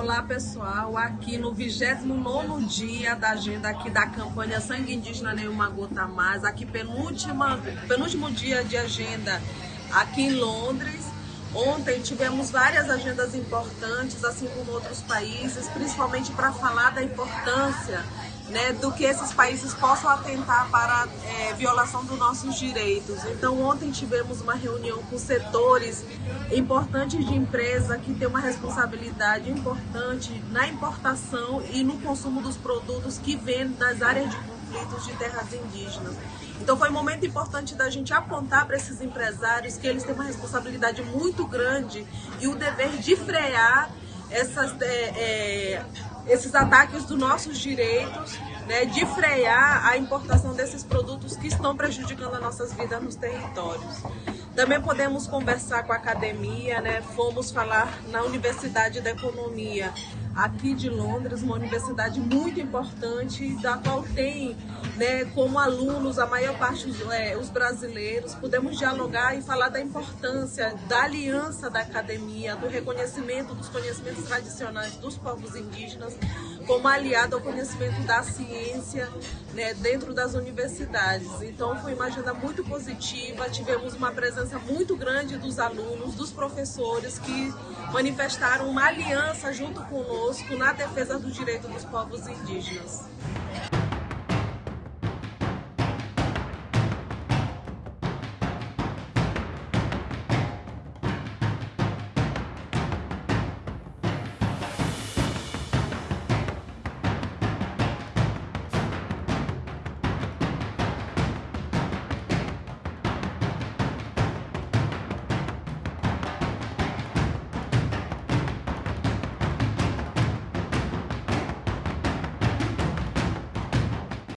Olá pessoal, aqui no 29 dia da agenda aqui da campanha Sangue Indígena Nenhuma Gota Mais, aqui penúltima, penúltimo dia de agenda aqui em Londres. Ontem tivemos várias agendas importantes, assim como outros países, principalmente para falar da importância né, do que esses países possam atentar para é, violação dos nossos direitos. Então ontem tivemos uma reunião com setores importantes de empresa que têm uma responsabilidade importante na importação e no consumo dos produtos que vêm das áreas de conflitos de terras indígenas. Então foi um momento importante da gente apontar para esses empresários que eles têm uma responsabilidade muito grande e o dever de frear essas, é, é, esses ataques dos nossos direitos, né, de frear a importação desses produtos que estão prejudicando as nossas vidas nos territórios. Também podemos conversar com a academia, né, fomos falar na Universidade da Economia aqui de Londres, uma universidade muito importante, da qual tem né, como alunos a maior parte é, os brasileiros. Pudemos dialogar e falar da importância da aliança da academia, do reconhecimento dos conhecimentos tradicionais dos povos indígenas, como aliado ao conhecimento da ciência né, dentro das universidades. Então foi uma agenda muito positiva, tivemos uma presença muito grande dos alunos, dos professores que manifestaram uma aliança junto conosco na defesa do direito dos povos indígenas.